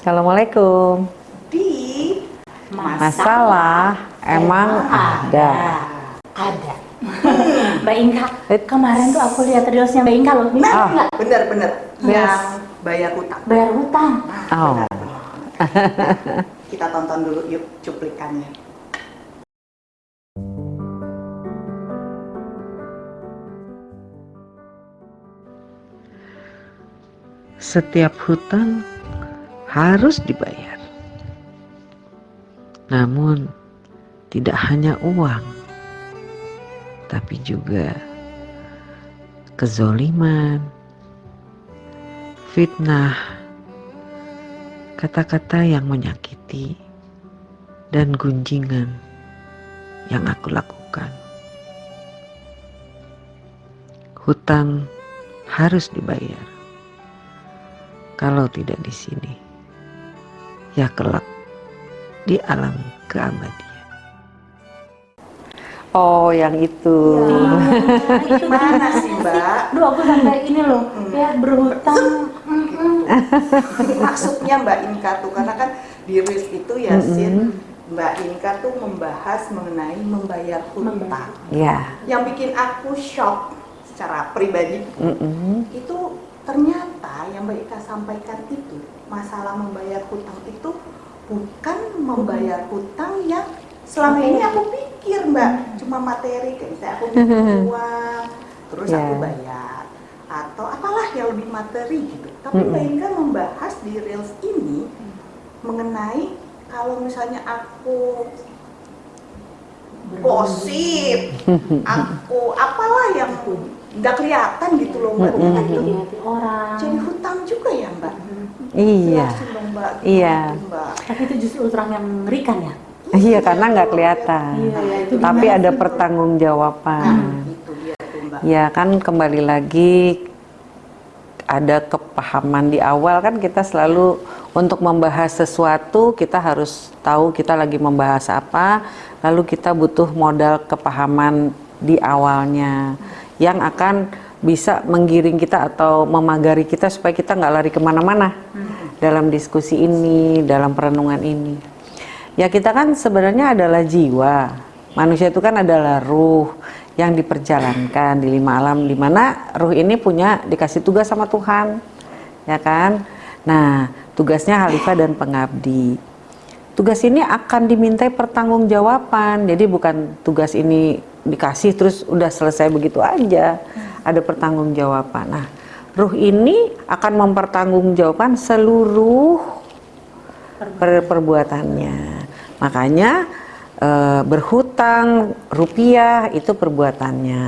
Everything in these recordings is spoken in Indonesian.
Assalamualaikum. di Masalah emang ada. Ada. Mbak Inka, kemarin tuh aku lihat reelsnya Mbak Inka loh. Benar Nah, nggak? bener-bener Yes. yang bayar utang. Bayar hutang. Nah, Oh. benar, benar. Kita tonton dulu yuk cuplikannya. Setiap hutang harus dibayar. Namun tidak hanya uang, tapi juga kezoliman, fitnah, kata-kata yang menyakiti, dan gunjingan yang aku lakukan. Hutang harus dibayar. Kalau tidak di sini, ya kelak di alam keabadian. Oh, yang itu. itu Mana sih Mbak? Duh, aku sampai ini loh. Ya berhutang. Mm-mm. Maksudnya Mbak Inka tuh karena kan di Reels itu ya Sin, Mbak Inka tuh membahas mengenai membayar hutang. Ya. Yang bikin aku shock secara pribadi Mm-mm. itu ternyata yang Mbak Ika sampaikan itu masalah membayar hutang itu bukan membayar hutang yang selama ini aku pikir Mbak. Cuma materi kayak misalnya aku butuh uang terus aku Yeah. bayar atau apalah yang lebih materi gitu. Tapi Mbak Ika membahas di reels ini mengenai kalau misalnya aku gosip aku apalah yang nggak kelihatan gitu loh Mbak Mm-mm. Ika itu orang. jadi hutang juga ya Mbak Iya. Jelasin dong, Mbak. Iya. Mbak. Tapi itu justru hutang yang mengerikan ya. Iya, karena nggak kelihatan. Iya, iya, itu Tapi gimana ada pertanggungjawaban. Nah, itu dia tuh Mbak. Ya kan kembali lagi ada kepahaman di awal kan kita selalu untuk membahas sesuatu kita harus tahu kita lagi membahas apa lalu kita butuh modal kepahaman di awalnya yang akan bisa menggiring kita atau memagari kita supaya kita nggak lari ke mana-mana dalam diskusi ini dalam perenungan ini. Ya kita kan sebenarnya adalah jiwa. Manusia itu kan adalah ruh yang diperjalankan di lima alam di mana ruh ini punya dikasih tugas sama Tuhan ya kan? Nah tugasnya Khalifah dan pengabdi. Tugas ini akan dimintai pertanggungjawaban jadi bukan tugas ini dikasih terus udah selesai begitu aja ada pertanggungjawaban nah ruh ini akan mempertanggungjawabkan seluruh per- perbuatannya. Makanya eh, berhutang rupiah itu perbuatannya.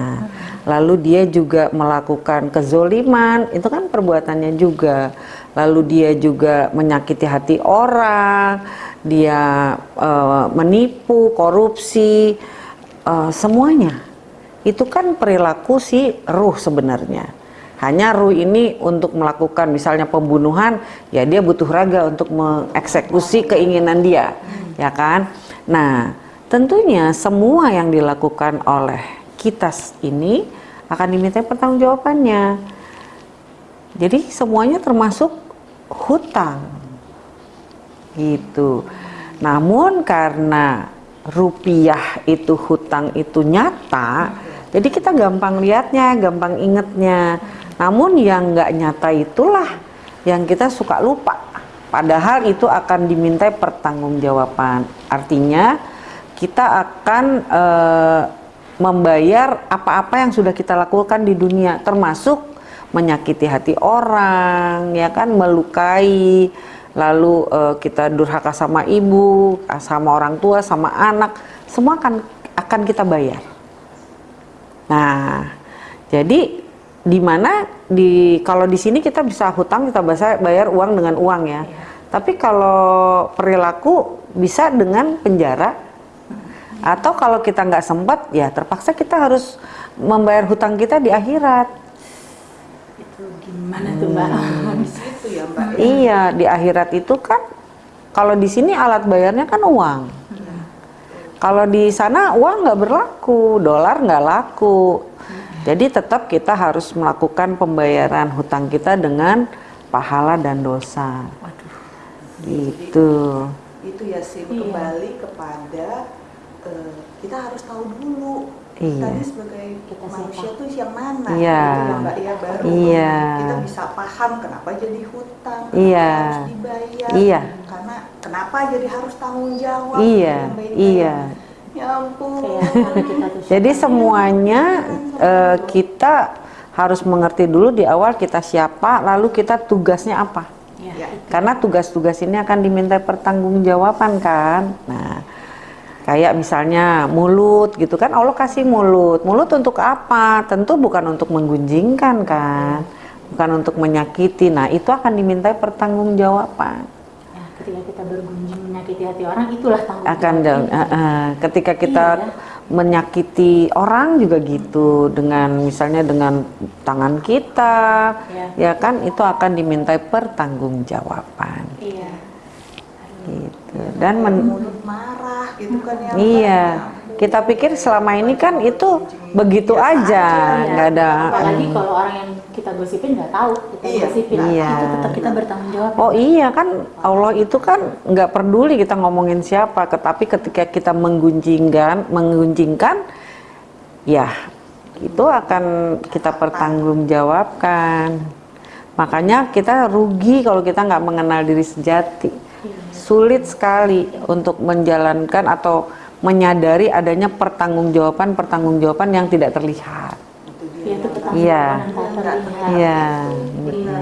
Lalu dia juga melakukan kezoliman, itu kan perbuatannya juga. Lalu dia juga menyakiti hati orang, dia eh, menipu, korupsi, eh, semuanya. Itu kan perilaku si ruh sebenarnya. Hanya ruh ini untuk melakukan misalnya pembunuhan, ya dia butuh raga untuk mengeksekusi keinginan dia, ya kan? Nah, tentunya semua yang dilakukan oleh kita ini akan diminta pertanggungjawabannya. Jadi semuanya termasuk hutang, gitu. Namun karena rupiah itu hutang itu nyata, jadi kita gampang lihatnya, gampang ingetnya. Namun yang nggak nyata itulah yang kita suka lupa. Padahal itu akan dimintai pertanggungjawaban. Artinya kita akan eh, membayar apa-apa yang sudah kita lakukan di dunia, termasuk menyakiti hati orang, ya kan, melukai, lalu eh, kita durhaka sama ibu, sama orang tua, sama anak, semua akan akan kita bayar. Nah, jadi di mana di kalau di sini kita bisa hutang kita bisa bayar uang dengan uang ya. Tapi kalau perilaku bisa dengan penjara atau kalau kita nggak sempat ya terpaksa kita harus membayar hutang kita di akhirat. Itu gimana tuh Mbak? Ya Mbak. Iya, di akhirat itu kan kalau di sini alat bayarnya kan uang. Kalau di sana uang nggak berlaku, dolar nggak laku. Jadi tetap kita harus melakukan pembayaran hutang kita dengan pahala dan dosa. Waduh. Gitu. itu ya sih Iya. kembali kepada eh, kita harus tahu dulu Iya. tadi sebagai Kita manusia siapa? tuh yang mana Iya. gitu ya mbak ya baru Iya. kita bisa paham kenapa jadi hutang kenapa Iya. harus dibayar Iya. karena kenapa jadi harus tanggung jawab Iya, iya. ya ampun Jadi semuanya eh, kita harus mengerti dulu di awal kita siapa, lalu kita tugasnya apa. Ya. Karena tugas-tugas ini akan diminta pertanggungjawaban kan. Nah, kayak misalnya mulut gitu kan Allah kasih mulut. Mulut untuk apa? Tentu bukan untuk menggunjingkan kan. Bukan untuk menyakiti. Nah, itu akan diminta pertanggungjawaban. Ya, ketika kita bergunjing menyakiti hati orang, itulah tanggung akan jawab eh, eh, ketika kita Iya. menyakiti orang juga gitu dengan misalnya dengan tangan kita Iya. ya kan itu akan dimintai pertanggungjawaban Iya. Gitu dan men- mulut marah gitu kan ya iya Mbak? kita pikir selama ini kan itu begitu aja nggak ada Apalagi mm. kalau orang yang kita gosipin nggak tahu kita Iya, gosipin, iya. itu tetap kita bertanggung jawab. Oh iya kan Allah itu kan nggak peduli kita ngomongin siapa, tetapi ketika kita menggunjingkan, menggunjingkan, ya itu akan kita pertanggungjawabkan. Makanya kita rugi kalau kita nggak mengenal diri sejati. Sulit sekali untuk menjalankan atau menyadari adanya pertanggungjawaban-pertanggungjawaban yang tidak terlihat. Itu dia. Iya, Iya. Iya. Iya.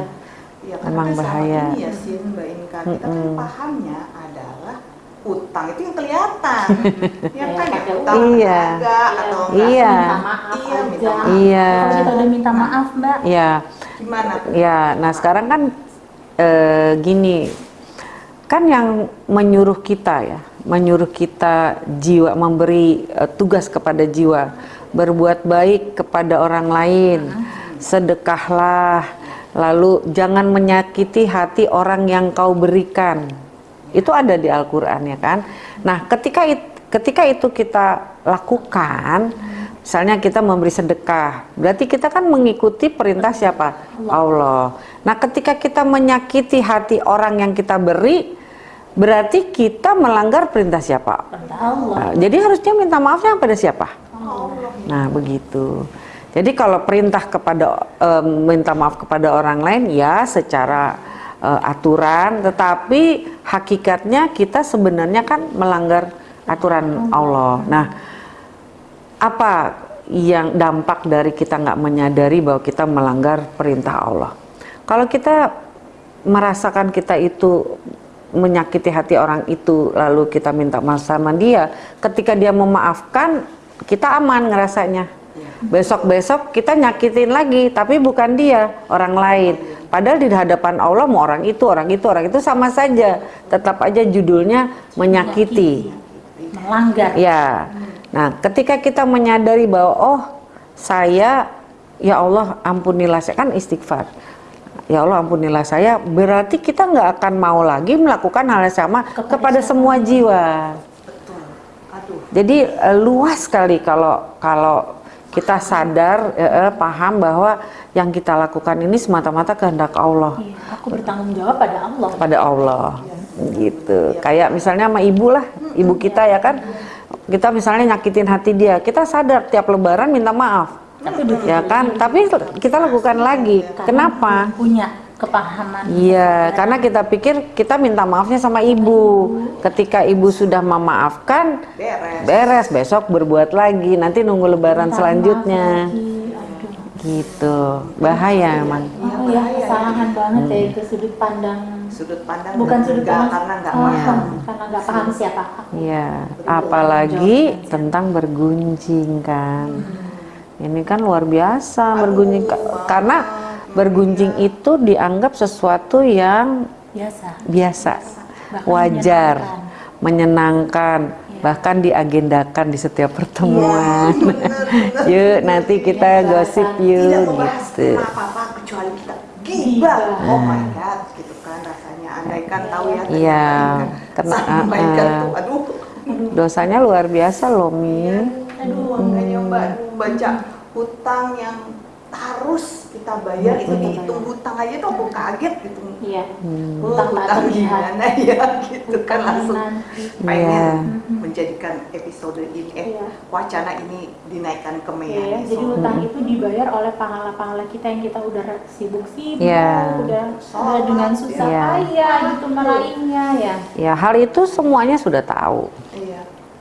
Ya, Emang karena kan bahaya. Ini ya sih Mbak Inka, kita kan Mm-mm. pahamnya adalah utang itu yang kelihatan. ya kan ya utang Iya. atau. Iya. Minta maaf Iya, aja. minta maaf. Iya. Kalau kita udah minta maaf, Mbak. Ya, Gimana? Ya, nah sekarang kan eh, gini, kan yang menyuruh kita ya, menyuruh kita jiwa memberi eh, tugas kepada jiwa, berbuat baik kepada orang lain, sedekahlah, lalu jangan menyakiti hati orang yang kau berikan. Itu ada di Al-Qur'an ya kan. Nah, ketika it- ketika itu kita lakukan, misalnya kita memberi sedekah, berarti kita kan mengikuti perintah siapa? Allah. Nah, ketika kita menyakiti hati orang yang kita beri, berarti kita melanggar perintah siapa? Perintah Allah. Nah, jadi harusnya minta maafnya pada siapa? Allah. Nah, begitu. Jadi kalau perintah kepada eh, minta maaf kepada orang lain ya secara eh, aturan, tetapi hakikatnya kita sebenarnya kan melanggar aturan Allah. Nah, apa yang dampak dari kita nggak menyadari bahwa kita melanggar perintah Allah? Kalau kita merasakan kita itu menyakiti hati orang itu lalu kita minta maaf sama dia ketika dia memaafkan kita aman ngerasanya besok-besok kita nyakitin lagi tapi bukan dia orang lain padahal di hadapan Allah mau orang itu orang itu orang itu sama saja tetap aja judulnya menyakiti Melanggar. Ya. Nah, ketika kita menyadari bahwa oh, saya ya Allah ampunilah saya kan istighfar. Ya Allah ampunilah saya, berarti kita nggak akan mau lagi melakukan hal yang sama Kepada kepada, semua jiwa. Betul. Aduh. Jadi eh, luas sekali kalau kalau kita sadar eh, eh, paham bahwa yang kita lakukan ini semata-mata kehendak Allah. Iya, aku bertanggung jawab pada Allah. pada Allah. Gitu. Kayak misalnya sama ibu lah ibu kita ya kan. Kita misalnya nyakitin hati dia. Kita sadar tiap lebaran minta maaf Tapi ya kan tapi kita lakukan lagi Karena kenapa Punya kepahaman. Iya, karena kita pikir kita minta maafnya sama ibu. Ketika ibu sudah memaafkan, Beres. beres besok berbuat lagi. Nanti nunggu lebaran Minta selanjutnya. Gitu, bahaya emang. Oh ya, kesalahan banget ya itu sudut pandang. Sudut pandang Bukan sudut pandang karena nggak Oh, paham. karena nggak paham siapa. Iya, apalagi tentang bergunjing kan. Ini kan luar biasa bergunjing Ka- karena bergunjing itu dianggap sesuatu yang Biasa. wajar, menyenangkan. menyenangkan, bahkan diagendakan di setiap pertemuan. yuk nanti kita gosip Tidak yuk gitu. apa-apa kecuali kita gibah. Oh my god, gitu kan rasanya. Andaikan tahu ya. Iya, kena- uh, uh. tuh, aduh. Dosanya luar biasa loh Mi. Aduh, makanya Mbak aduh, baca hutang yang harus kita bayar itu Hmm. dihitung hutang aja tuh aku kaget gitu. Iya. Hmm. Oh, Hutang hutang terlihat. gimana ya gitu kan Hutang langsung nanti. pengen Iya. menjadikan episode ini eh Iya. wacana ini dinaikkan ke Iya, media jadi hutang itu dibayar oleh pahala-pahala kita yang kita udah sibuk-sibuk, Iya. udah udah dengan susah Iya. payah gitu meraihnya ya. Ya, hal itu semuanya sudah tahu.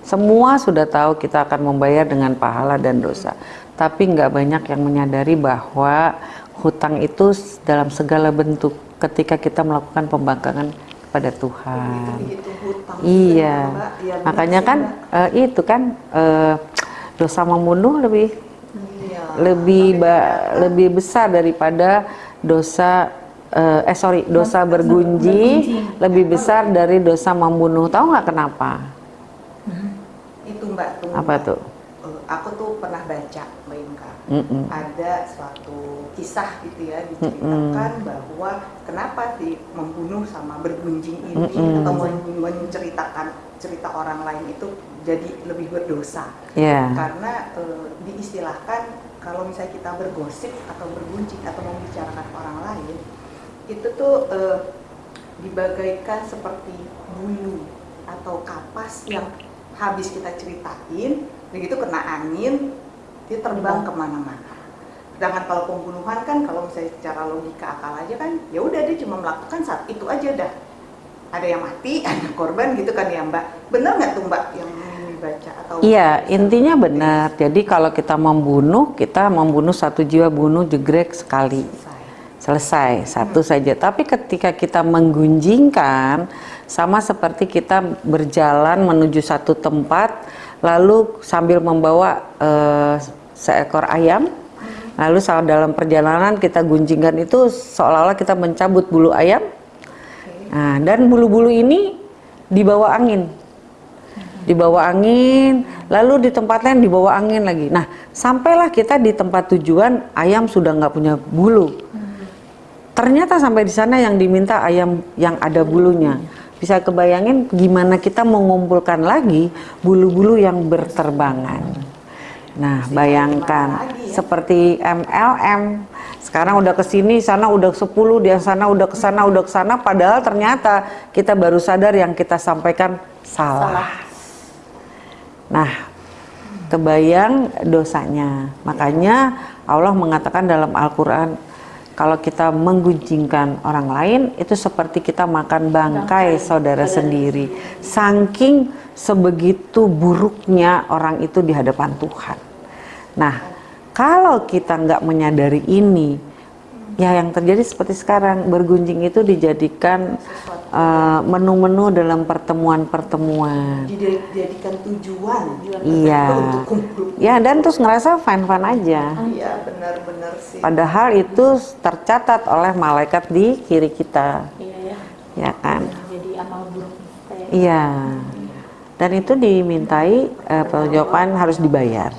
Semua sudah tahu kita akan membayar dengan pahala dan dosa. Tapi nggak banyak yang menyadari bahwa hutang itu dalam segala bentuk ketika kita melakukan pembangkangan kepada Tuhan. dihitung hutang. Iya, Mbak. Benar makanya kan eh, itu kan eh, dosa membunuh lebih Iya. lebih ba- lebih besar daripada dosa eh, eh sorry dosa bergunjing bergunjing. lebih besar dari dosa membunuh. Tahu nggak kenapa? Mbak tunggu. Apa tuh? Eh, aku tuh pernah baca Mbak Inka. Mm-mm. ada suatu kisah gitu ya diceritakan bahwa kenapa sih membunuh sama bergunjing ini Mm-mm. atau men- menceritakan cerita orang lain itu jadi lebih berdosa Ya. karena eh, diistilahkan kalau misalnya kita bergosip atau bergunjing atau membicarakan orang lain itu tuh eh, dibagaikan seperti bulu atau kapas yang habis kita ceritain begitu kena angin dia terbang ke mana-mana sedangkan kalau pembunuhan kan kalau misalnya secara logika akal aja kan ya udah dia cuma melakukan saat itu aja dah ada yang mati ada korban gitu kan ya mbak bener nggak tuh mbak yang dibaca atau Iya, intinya benar. Jadi kalau kita membunuh, kita membunuh satu jiwa bunuh jegrek sekali. Selesai. Selesai, satu saja. Tapi ketika kita menggunjingkan, sama seperti kita berjalan menuju satu tempat, lalu sambil membawa eh, seekor ayam, lalu saat dalam perjalanan kita gunjingkan itu seolah-olah kita mencabut bulu ayam, nah, dan bulu-bulu ini dibawa angin dibawa angin, lalu di tempat lain dibawa angin lagi. Nah, sampailah kita di tempat tujuan, ayam sudah nggak punya bulu. Ternyata sampai di sana yang diminta ayam yang ada bulunya. Bisa kebayangin gimana kita mengumpulkan lagi bulu-bulu yang berterbangan. Nah, bayangkan ya? seperti MLM. Sekarang udah ke sini, sana udah 10, di sana udah ke sana, udah ke sana padahal ternyata kita baru sadar yang kita sampaikan salah. Salah. Nah, kebayang dosanya. Makanya Allah mengatakan dalam Al-Qur'an kalau kita menggunjingkan orang lain itu seperti kita makan bangkai Bangkai saudara sendiri. Saking sebegitu buruknya orang itu di hadapan Tuhan. Nah, kalau kita nggak menyadari ini, ya yang terjadi seperti sekarang bergunjing itu dijadikan eh, menu-menu dalam pertemuan-pertemuan. dijadikan tujuan Iya. untuk kumpul Ya dan terus ngerasa fine-fine aja. iya benar-benar sih Padahal itu tercatat oleh malaikat di kiri kita, Iya ya. ya kan? Jadi amal buruk ya. Iya. Dan itu dimintai eh, pertanggungjawaban harus dibayar.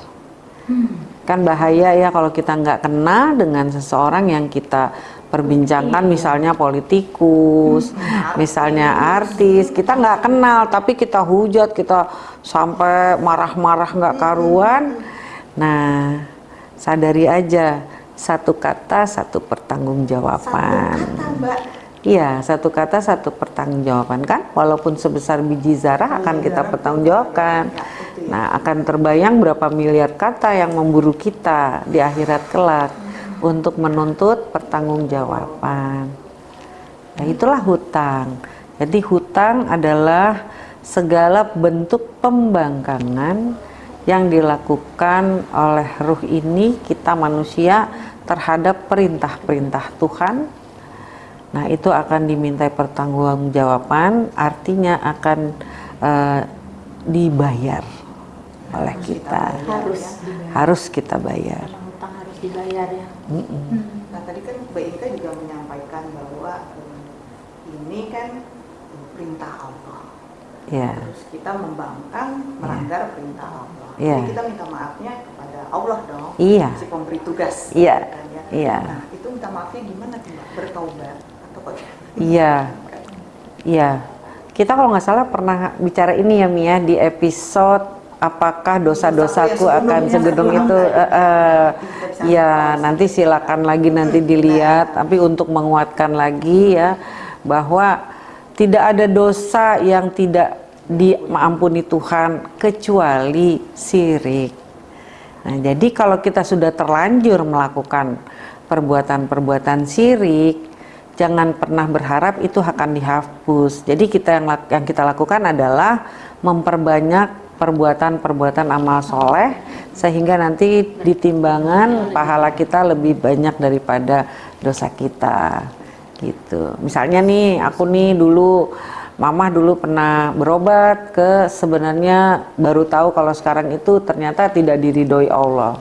Kan bahaya ya kalau kita nggak kena dengan seseorang yang kita perbincangkan, misalnya politikus, misalnya artis, kita nggak kenal, tapi kita hujat, kita sampai marah-marah nggak karuan. Nah, sadari aja satu kata satu satu pertanggungjawaban. kata mbak. Iya, satu kata satu pertanggungjawaban kan, walaupun sebesar biji zarah akan kita pertanggungjawabkan. Nah, akan terbayang berapa miliar kata yang memburu kita di akhirat kelak untuk menuntut pertanggungjawaban. Nah, itulah hutang. Jadi hutang adalah segala bentuk pembangkangan yang dilakukan oleh ruh ini kita manusia terhadap perintah-perintah Tuhan Nah, itu akan dimintai pertanggungjawaban, artinya akan eh, dibayar oleh kita. Harus Ya. Harus kita bayar. Hutang harus dibayar ya. Nah tadi kan Inka juga menyampaikan bahwa ini kan perintah Allah. Ya, Terus kita membangkang melanggar perintah Allah. Iya. Jadi kita minta maafnya kepada Allah dong. Iya. Si pemberi tugas. Iya. kan ya. Iya. Nah itu minta maafnya gimana tuh? Bertaubat atau kok? iya, iya. Kita kalau nggak salah pernah bicara ini ya Mia di episode apakah dosa-dosaku Dosa-dosa akan segedung itu? Kita bisa ya nanti silakan lagi nanti dilihat. Tapi untuk menguatkan lagi ya bahwa tidak ada dosa yang tidak diampuni Tuhan kecuali sirik nah jadi kalau kita sudah terlanjur melakukan perbuatan-perbuatan sirik jangan pernah berharap itu akan dihapus. Jadi kita yang yang kita lakukan adalah memperbanyak perbuatan-perbuatan amal soleh sehingga nanti di timbangan pahala kita lebih banyak daripada dosa kita gitu. Misalnya nih aku nih dulu Mama dulu pernah berobat ke sebenarnya baru tahu kalau sekarang itu ternyata tidak diridhoi Allah.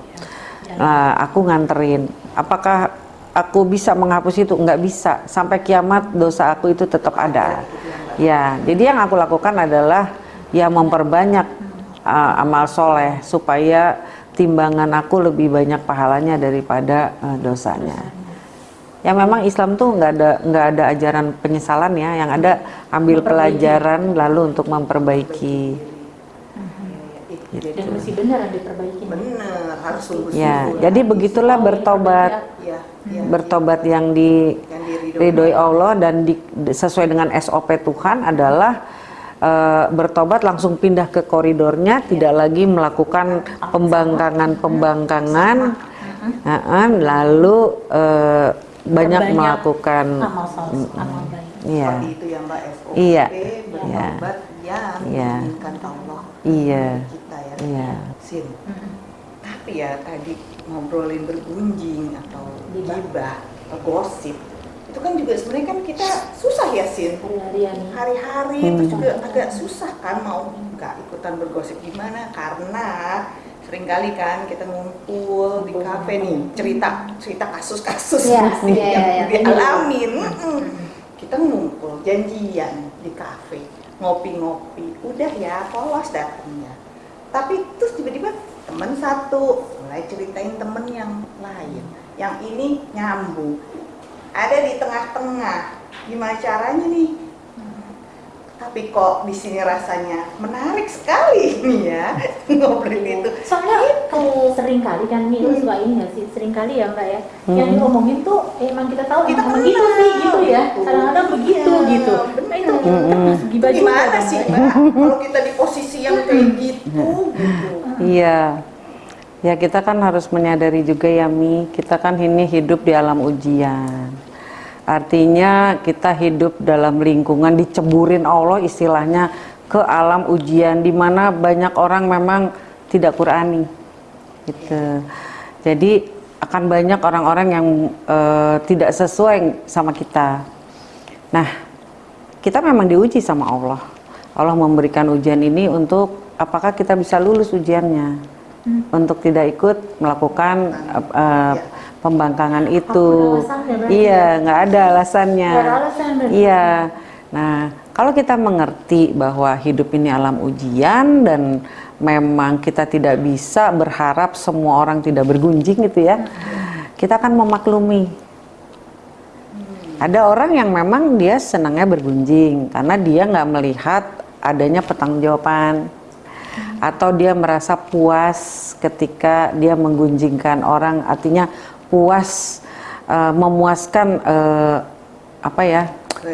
Nah, aku nganterin. Apakah aku bisa menghapus itu? Enggak bisa. Sampai kiamat dosa aku itu tetap ada. Ya, jadi yang aku lakukan adalah ya memperbanyak uh, amal soleh supaya timbangan aku lebih banyak pahalanya daripada uh, dosanya. Ya memang Islam tuh nggak ada nggak ada ajaran penyesalan ya, yang ada ambil pelajaran lalu untuk memperbaiki. Dan mesti benar diperbaiki. bener harus sungguh-sungguh Ya, jadi begitulah bertobat. ya, ya, bertobat yang di yang Allah dan di, sesuai dengan SOP Tuhan adalah eh, bertobat langsung pindah ke koridornya tidak lagi melakukan pembangkangan-pembangkangan Heeh, lalu eh, banyak Perbanyak melakukan amal soleh, amal baik. iya. Itu ya Mbak Iya. bertobat yang Iya. Allah iya. kita ya. Iya. Sin. Tapi ya tadi ngobrolin bergunjing atau Gibah. gosip itu kan juga sebenarnya kan kita susah ya Sin. Hari-hari Hmm. itu juga agak susah kan mau nggak ikutan bergosip gimana? Karena sering kali kan kita ngumpul di kafe nih cerita cerita kasus-kasus Iya, nih iya, yang iya. dialamin. Mm-mm. kita ngumpul janjian di kafe ngopi-ngopi udah ya polos datangnya. Tapi terus tiba-tiba temen satu mulai ceritain temen yang lain. Yang ini nyambung ada di tengah-tengah gimana caranya nih tapi kok di sini rasanya menarik sekali nih ya ngobrol itu Soalnya kan sering kali kan nih lu suka ini sih? Sering kali ya mbak ya. Yang Hmm. diomongin tuh emang kita tahu Kita emang begitu sih gitu ya. gitu. Kadang-kadang begitu Iya, gitu. bener. Nah itu Hmm. Itu juga. gimana sih Mbak? mbak kalau kita di posisi yang kayak gitu gitu Iya. Ya kita kan harus menyadari juga ya Mi, kita kan ini hidup di alam ujian. Artinya kita hidup dalam lingkungan diceburin Allah istilahnya ke alam ujian di mana banyak orang memang tidak Qurani. Gitu. Jadi akan banyak orang-orang yang eh, tidak sesuai sama kita. Nah, kita memang diuji sama Allah. Allah memberikan ujian ini untuk apakah kita bisa lulus ujiannya. Untuk tidak ikut melakukan eh, eh, pembangkangan itu. Iya, nggak ada alasannya. Ada alasan. Iya. Nah, kalau kita mengerti bahwa hidup ini alam ujian dan memang kita tidak bisa berharap semua orang tidak bergunjing gitu ya. Kita akan memaklumi. Ada orang yang memang dia senangnya bergunjing karena dia nggak melihat adanya pertanggungjawaban atau dia merasa puas ketika dia menggunjingkan orang. Artinya puas eh, memuaskan eh, apa ya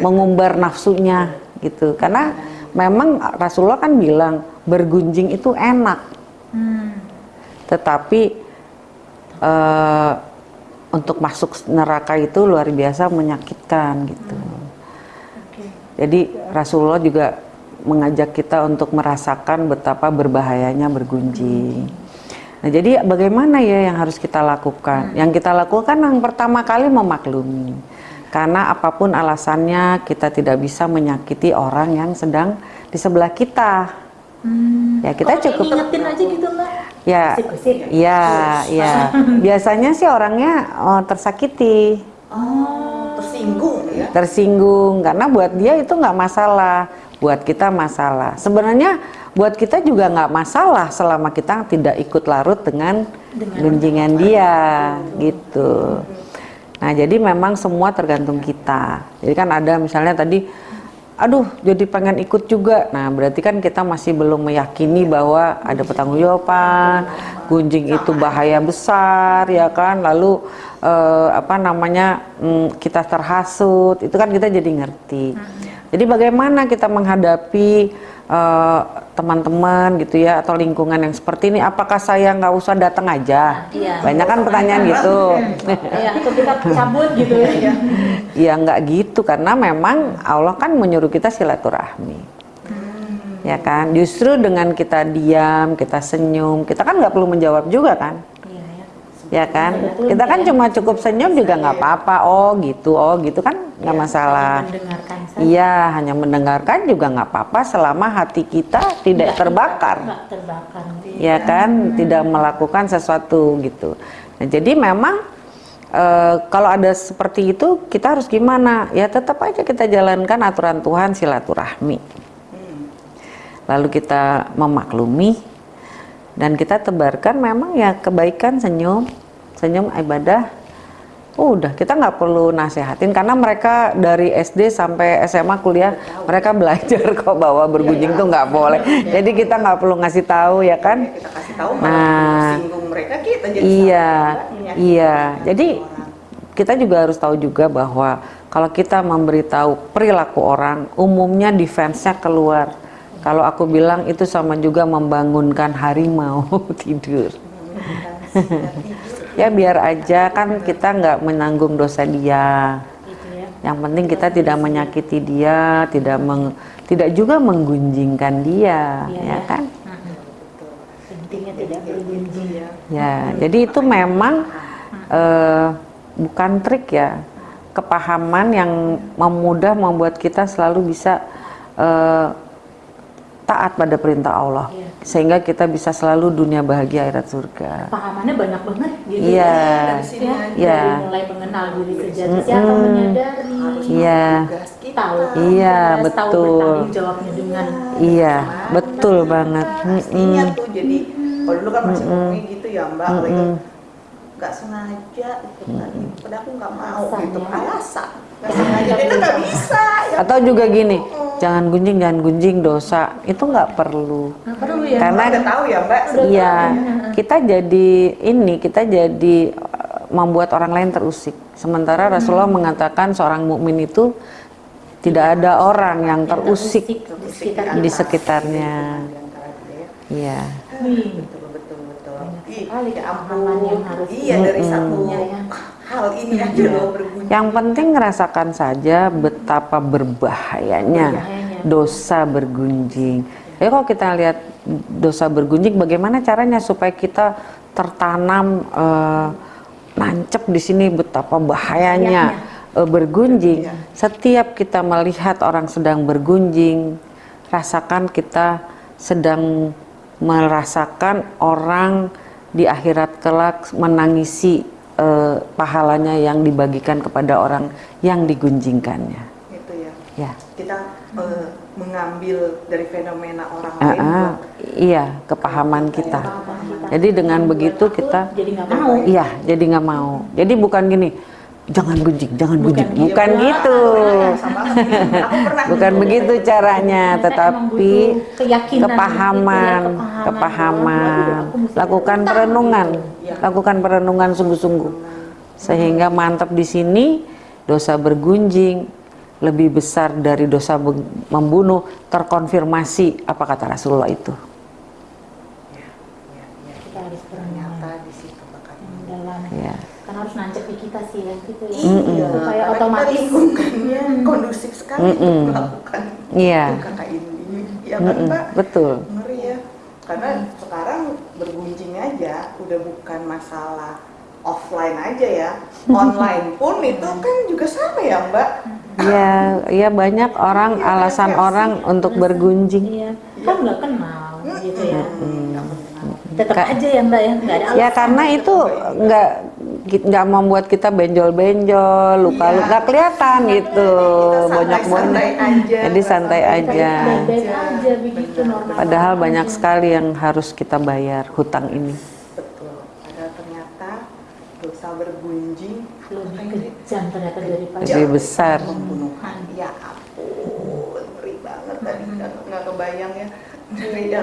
mengumbar nafsunya gitu. Karena memang Rasulullah kan bilang bergunjing itu enak. Hmm. tetapi eh, untuk masuk neraka itu luar biasa menyakitkan gitu. Oke. jadi Rasulullah juga mengajak kita untuk merasakan betapa berbahayanya bergunjing. Nah, jadi bagaimana ya yang harus kita lakukan? Yang kita lakukan yang pertama kali memaklumi. Karena apa pun alasannya kita tidak bisa menyakiti orang yang sedang di sebelah kita. Hmm. Ya, kita Kok cukup ngingetin aja gitu mbak. Ya, Kusik-kusik. ya, ya. Biasanya sih orangnya oh, tersakiti. oh tersinggung ya tersinggung karena buat dia itu nggak masalah buat kita masalah sebenarnya buat kita juga nggak masalah selama kita tidak ikut larut dengan Dengan gunjingan dia gitu nah jadi memang semua tergantung kita jadi kan ada misalnya tadi aduh jadi pengen ikut juga. Nah berarti kan kita masih belum meyakini bahwa ada pertanggungjawaban, gunjing itu bahaya besar ya kan. Lalu eh, apa namanya mm, kita terhasut, itu kan kita jadi ngerti. Jadi bagaimana kita menghadapi eh, teman-teman gitu ya atau lingkungan yang seperti ini? Apakah saya nggak usah datang aja? Iya. Banyak kan pertanyaan gitu. ya ketika cabut gitu ya Ya nggak gitu karena memang Allah kan menyuruh kita silaturahmi. Ya kan, justru dengan kita diam, kita senyum, kita kan nggak perlu menjawab juga kan, iya ya kan? Kita kan cuma cukup senyum juga nggak apa-apa. Oh gitu, oh gitu kan nggak masalah. mendengarkan saja. Iya, hanya mendengarkan juga nggak apa-apa selama hati kita tidak terbakar. terbakar ya kan? Tidak melakukan sesuatu gitu. Nah jadi memang eh, kalau ada seperti itu kita harus gimana? Ya tetap aja kita jalankan aturan Tuhan silaturahmi. Lalu kita memaklumi dan kita tebarkan memang ya kebaikan senyum senyum ibadah. Udah kita nggak perlu nasehatin karena mereka dari SD sampai SMA kuliah mereka belajar kok bahwa bergunjing tuh nggak boleh. Jadi kita nggak perlu ngasih tahu ya kan? Kita kasih tahu Nah, mereka kita jadi iya salah iya. Jadi kita juga harus tahu juga bahwa kalau kita memberitahu perilaku orang umumnya defense-nya keluar kalau aku bilang itu sama juga membangunkan harimau tidur. Ya biar aja kan kita nggak menanggung dosa dia. Yang penting kita tidak menyakiti dia tidak meng- tidak juga menggunjingkan dia Iya, ya ya. kan? Pentingnya tidak bergunjing ya. Ya, jadi itu memang eh, bukan trik ya, kepahaman yang memudah membuat kita selalu bisa eh, taat pada perintah Allah, Iya. sehingga kita bisa selalu dunia bahagia akhirat surga. pahamannya banyak banget gitu Iya, dari sini ya aja. Iya. dari mulai mengenal diri sejati siapa menyadari Iya, tugas kita tahu Iya, tahu betul. bertanggung jawabnya dengan iya, betul banget. Mm-mm. tuh jadi kalau dulu kan masih ngomongnya gitu ya mbak kalau itu nggak sengaja gitu kan padahal aku nggak mau Alasan gitu ya. alasan nggak sengaja itu nggak bisa ya Atau juga gini, jangan gunjing, jangan gunjing dosa, itu nggak perlu. Nggak perlu ya Karena udah tahu ya mbak Iya, kita jadi ini, kita jadi uh, membuat orang lain terusik. Sementara Rasulullah mengatakan seorang mukmin itu tidak ada orang yang terusik di sekitar di kita. sekitarnya. Ya. Iya. Wih, sekali ya ampun harus iya dari satu Iya, ya. hal ini aja loh berbunyi Yang penting rasakan saja betapa berbahayanya dosa bergunjing. Jadi kalau kita lihat dosa bergunjing, bagaimana caranya supaya kita tertanam eh, nancep di sini betapa bahayanya eh, bergunjing. Setiap kita melihat orang sedang bergunjing, rasakan kita sedang merasakan orang di akhirat kelak menangisi eh, pahalanya yang dibagikan kepada orang yang digunjingkannya. gitu ya Ya. kita eh, mengambil dari fenomena orang Ah, lain ah, buat iya, kepahaman kita. Jadi dengan begitu kita jadi nggak mau Iya, jadi nggak mau. Jadi bukan gini, jangan gunjing, jangan gitu. Bukan gitu. banget. aku pernah Bukan dulu. begitu caranya, tetapi keyakinan kepahaman, gitu ya, kepahaman kepahaman. bahwa, "Waduh, aku mesti Lakukan berhutang." perenungan, Iya. lakukan perenungan sungguh-sungguh. Sehingga mantap di sini dosa bergunjing lebih besar dari dosa membunuh terkonfirmasi apa kata Rasulullah itu. Ya, ya, ya. kita harus berenang Ya. kan harus nancep di kita sih ya gitu ya Iya, supaya karena otomatis kita lingkungannya kondusif sekali untuk Mm-mm. melakukan Iya. itu kakak ini. Ya kan Mm-mm, Mbak? betul. Ngeri ya. Karena sekarang bergunjing aja udah bukan masalah offline aja ya. Online pun itu kan juga sama ya Mbak. Ya, ya banyak orang Iya, alasan banyak orang untuk bergunjing. iya kan nggak kenal gitu ya Hmm, tetap Ka- aja ya mbak ya nggak ada Ya alasan karena itu nggak nggak membuat kita benjol-benjol, luka-luka Iya. nggak kelihatan gitu, Kita banyak santai-santai banget. aja, Jadi santai santai aja. aja begitu normal Padahal aja. banyak sekali yang harus kita bayar hutang ini. Betul. Padahal ternyata dosa bergunjing lebih kejam ternyata daripada Lebih besar. pembunuhan. Ya ampun. nggak nggak kebayang ya ya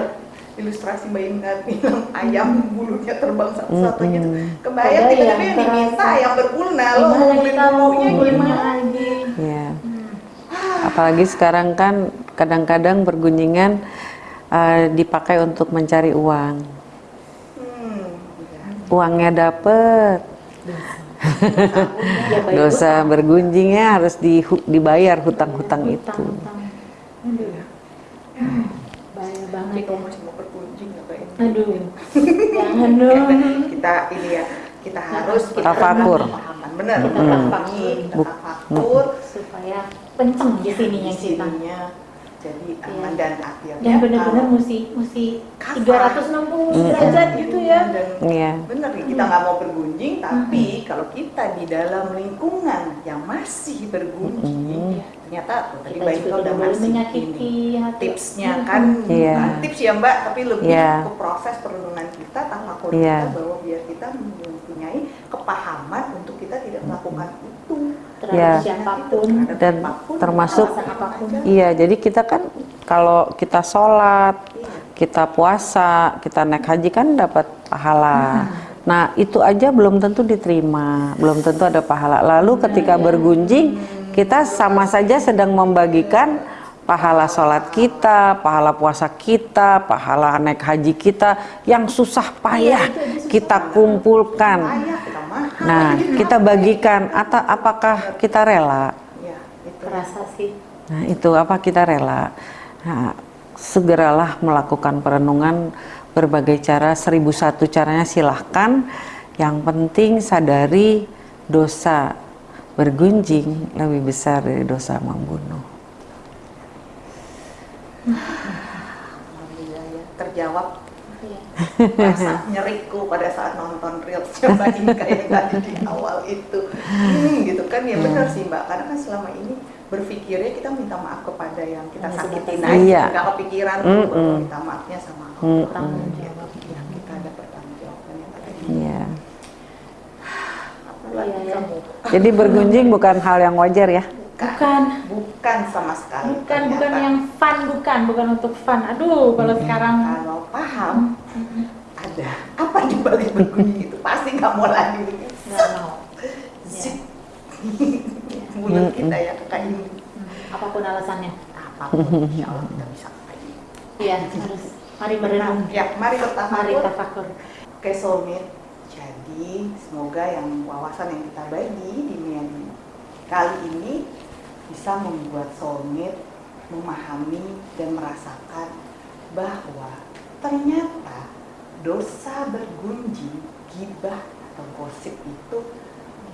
ilustrasi Mbak bilang ayam bulunya terbang satu-satunya tuh Mm-mm. kebayang Kebayang, tiba-tiba yang diminta terasa. ayam berbulna lo Gimana ngumpulin bulunya gimana lagi? Ya. Apalagi sekarang kan kadang-kadang bergunjingan eh, dipakai untuk mencari uang. hmm, ya. Uangnya dapet, Ya, dosa bergunjingnya harus di- dibayar hutang-hutang itu. Hutang-hutang. Aduh. Bahaya banget Kita ya. masih mau berkunjing ya Mbak Inka Aduh. Jangan dong. kita ini ya kita harus kita Tafakur. benar benar Kita tafakur. kita tafakur Supaya kenceng di sininya di sininya jadi aman Iya. dan akhirnya Dan benar-benar kalau- mesti mesti Kafah. 360 derajat gitu ya. Iya. bener nih kita nggak mau bergunjing tapi kalau kita di dalam lingkungan yang masih bergunjing ternyata tuh, tadi Mbak Ika udah ngasih menyakiti ini hati. tipsnya Hmm. kan Iya. bukan tips ya Mbak tapi lebih Iya. ke proses perlindungan kita tafakur Iya. kita bahwa biar kita mempunyai kepahaman untuk kita tidak melakukan itu terhadap Ya. siapa pun. Terhadap Dan apa pun, termasuk- apa pun. Iya, jadi kita kan kalau kita sholat, Iya. kita puasa, kita naik haji kan dapat pahala. Nah, itu aja belum tentu diterima, belum tentu ada pahala. Lalu ketika bergunjing, kita sama saja sedang membagikan pahala sholat kita, pahala puasa kita, pahala naik haji kita yang susah payah kita kumpulkan. Ayah, kita mahal. Nah, kita bagikan. Atau apakah kita rela? Iya, itu. Terasa sih. Nah, itu apa kita rela. Nah, segeralah melakukan perenungan berbagai cara, seribu satu caranya silahkan. Yang penting sadari dosa bergunjing lebih besar dari dosa membunuh. Alhamdulillah ya, terjawab Iya. rasa nyeriku pada saat nonton reelsnya Mbak Inka yang tadi di awal itu hmm, gitu kan ya benar sih Mbak karena kan selama ini berpikirnya kita minta maaf kepada yang kita Hanya sakitin aja Iya. nggak kepikiran Mm-mm. bahwa minta maafnya sama Allah Mm-mm. Tanggung Gitu. jawab. Ya, kita ada pertanggung jawabannya tadi Iya. Apalagi Iya, iya. kamu Jadi bergunjing bukan hal yang wajar ya. Bukan. bukan sama sekali Bukan bukan ternyata. yang fun bukan bukan untuk fun. Aduh kalau sekarang kalau paham ada apa di balik bergunjing itu pasti nggak mau lagi nggak mau. zip mulut kita ya kain Hmm, Apa pun alasannya. apa pun insya Allah kita bisa kayak. Iya harus. Mari berenung. ya mari Mari bertafakur tafakur. oke soulmate jadi semoga yang wawasan yang kita bagi di Mian kali ini bisa membuat soulmate memahami dan merasakan bahwa ternyata dosa bergunjing gibah atau gosip itu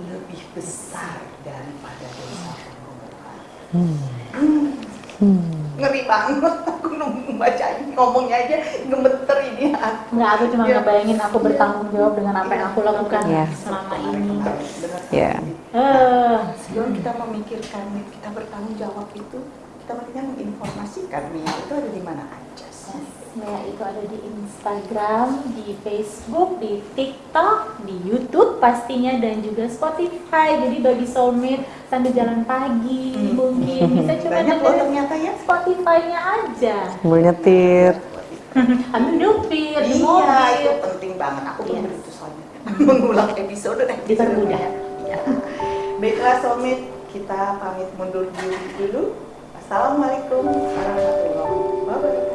lebih besar daripada dosa pembunuhan. Hmm. Ngeri banget aku membaca ini ngomongnya aja gemeter ini hati. Enggak, aku cuma Iya. ngebayangin aku bertanggung jawab dengan apa yang aku lakukan Iya. selama ini. Benar Iya. sekali. Eh, Sebelum kita memikirkan kita bertanggung jawab itu, kita mestinya menginformasikan nih, itu ada di mana aja Ya, itu ada di Instagram, di Facebook, di TikTok, di YouTube pastinya dan juga Spotify. Jadi bagi soulmate sambil jalan pagi Hmm. mungkin bisa coba Banyak loh dengerin ternyata ya. Spotify-nya aja. Sambil nyetir. Ambil nyupir di Iya, mobil. itu penting banget. Aku Yes. begitu soalnya. Mengulang episode dan. Dipermudah. Iya. Baiklah soulmate, kita pamit mundur diri dulu. Assalamualaikum warahmatullahi wabarakatuh.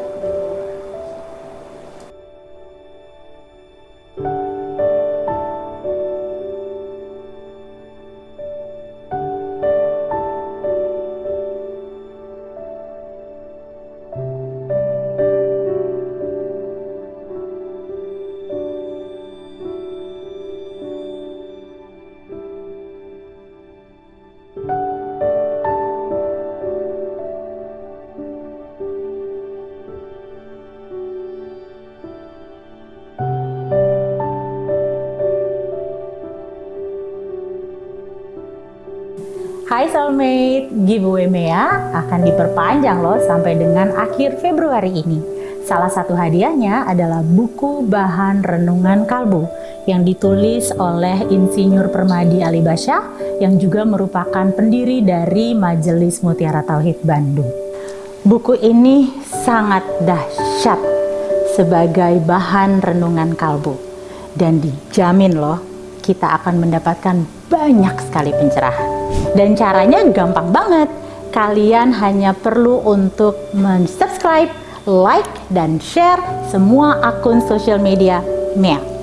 Hai Soulmate, giveaway Mea akan diperpanjang loh sampai dengan akhir Februari ini. Salah satu hadiahnya adalah buku bahan renungan kalbu yang ditulis oleh Insinyur Permadi Alibasya yang juga merupakan pendiri dari Majelis Mutiara Tauhid Bandung. Buku ini sangat dahsyat sebagai bahan renungan kalbu dan dijamin loh kita akan mendapatkan banyak sekali pencerahan. Dan caranya gampang banget. Kalian hanya perlu untuk men-subscribe, like, dan share semua akun sosial media Mea.